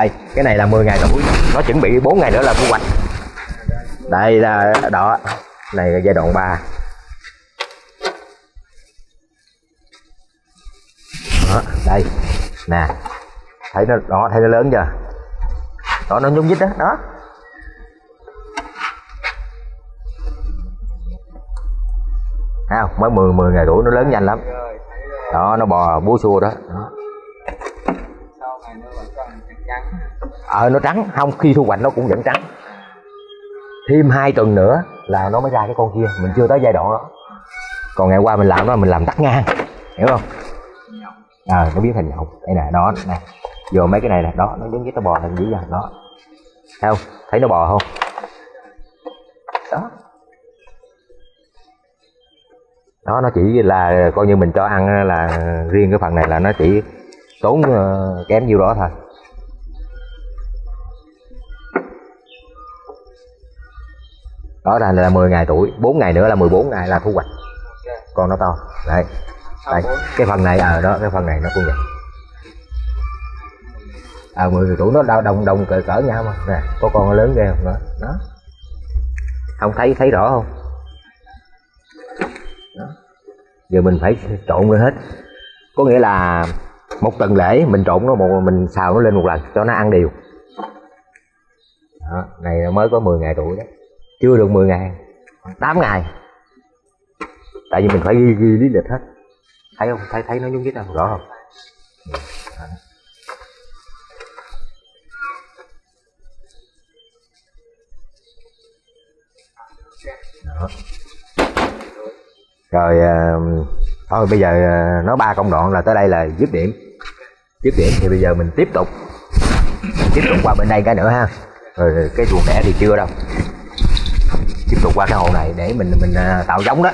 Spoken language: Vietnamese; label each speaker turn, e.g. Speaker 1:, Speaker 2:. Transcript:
Speaker 1: đây cái này là 10 ngày tuổi nó chuẩn bị 4 ngày nữa là thu hoạch. Đây là đó này là giai đoạn 3 đó, đây nè. Thấy nó đó thấy nó lớn chưa? Đó nó nhúc nhích đó. Đó không? Mới 10 10 ngày tuổi nó lớn nhanh lắm. Đó nó bò bú xua đó, đó ờ nó trắng. Không, khi thu hoạch nó cũng vẫn trắng. Thêm hai tuần nữa là nó mới ra cái con kia. Mình chưa tới giai đoạn đó. Còn ngày qua mình làm đó, mình làm tắt ngang. Hiểu không? Ờ nó biến thành nhộng đây nè, đó, nè. Vô mấy cái này nè. Đó, nó giống cái tao bò thành dữ vậy. Đó. Thấy không? Thấy nó bò không? Đó. Đó, nó chỉ là coi như mình cho ăn là riêng cái phần này là nó chỉ tốn ờ, kém nhiêu đó thôi. Đó là, là 10 ngày tuổi 4 ngày nữa là 14 ngày là thu hoạch. Con nó to. Đấy.
Speaker 2: Bốn
Speaker 1: cái phần này ở đó cái phần này nó cũng vậy. À 10 ngày tuổi nó đau đồng đồng cỡ cỡ nhau mà. Nè có con nó lớn ghê không? Đó đó. Không thấy thấy rõ không? Đó. giờ mình phải trộn lên hết. Có nghĩa là một tuần lễ mình trộn nó một mình xào nó lên một lần cho nó ăn đều. Đó, này mới có 10 ngày tuổi đó chưa được 10 ngày 8 ngày tại vì mình phải ghi ghi lý lịch hết. Thấy không? Thấy thấy nó nhúng nhích không rõ không? Đó. Rồi à, thôi bây giờ nó nói ba công đoạn là tới đây là dứt điểm. Dứt điểm thì bây giờ mình tiếp tục. Tiếp tục qua bên đây cái nữa ha. Rồi rồi cái chuồng đẻ thì chưa đâu tiếp tục qua cái hồ này để mình mình à, tạo giống đó.